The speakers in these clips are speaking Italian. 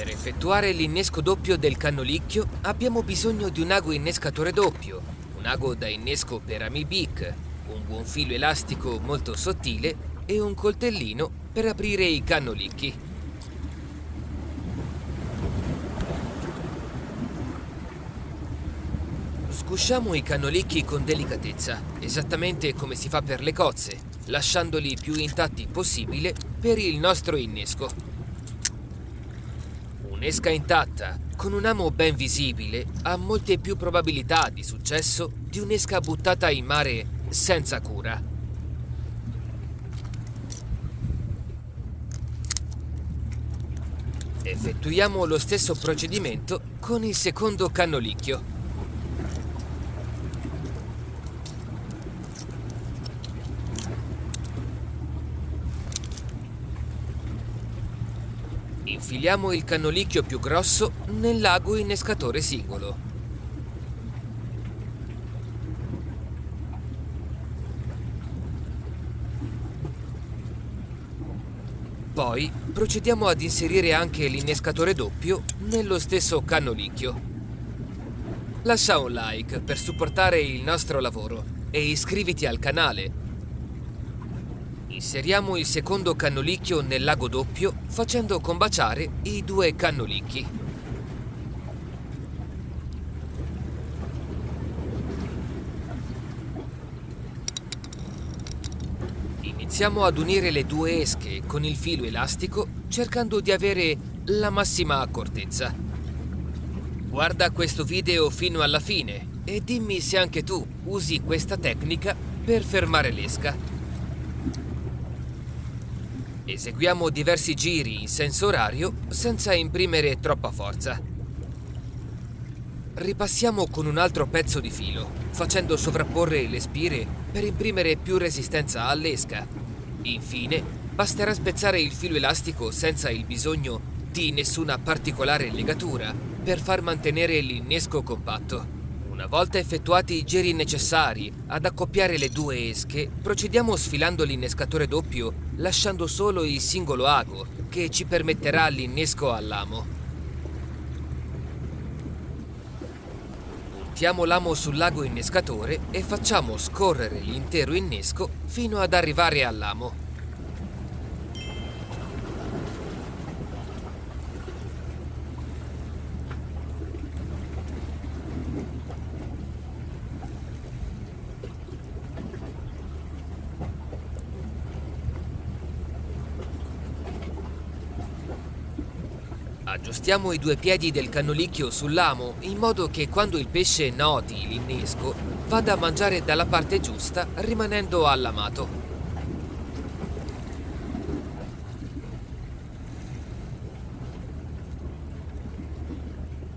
Per effettuare l'innesco doppio del cannolicchio abbiamo bisogno di un ago innescatore doppio, un ago da innesco per Amibic, un buon filo elastico molto sottile e un coltellino per aprire i cannolicchi. Scusciamo i cannolicchi con delicatezza, esattamente come si fa per le cozze, lasciandoli più intatti possibile per il nostro innesco. Un'esca intatta, con un amo ben visibile, ha molte più probabilità di successo di un'esca buttata in mare senza cura. Effettuiamo lo stesso procedimento con il secondo cannolicchio. Infiliamo il cannolicchio più grosso nell'ago innescatore singolo. Poi procediamo ad inserire anche l'innescatore doppio nello stesso cannolicchio. Lascia un like per supportare il nostro lavoro e iscriviti al canale Inseriamo il secondo cannolicchio nel lago doppio facendo combaciare i due cannolicchi. Iniziamo ad unire le due esche con il filo elastico cercando di avere la massima accortezza. Guarda questo video fino alla fine e dimmi se anche tu usi questa tecnica per fermare l'esca. Eseguiamo diversi giri in senso orario senza imprimere troppa forza. Ripassiamo con un altro pezzo di filo, facendo sovrapporre le spire per imprimere più resistenza all'esca. Infine, basterà spezzare il filo elastico senza il bisogno di nessuna particolare legatura per far mantenere l'innesco compatto. Una volta effettuati i giri necessari ad accoppiare le due esche, procediamo sfilando l'innescatore doppio lasciando solo il singolo ago che ci permetterà l'innesco all'amo. Puntiamo l'amo sull'ago innescatore e facciamo scorrere l'intero innesco fino ad arrivare all'amo. Aggiustiamo i due piedi del cannolicchio sull'amo in modo che quando il pesce noti l'innesco vada a mangiare dalla parte giusta rimanendo allamato.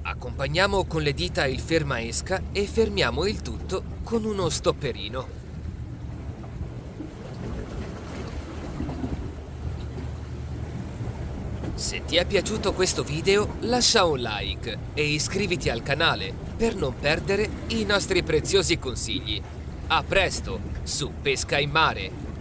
Accompagniamo con le dita il fermaesca e fermiamo il tutto con uno stopperino. Se ti è piaciuto questo video lascia un like e iscriviti al canale per non perdere i nostri preziosi consigli. A presto su Pesca in Mare!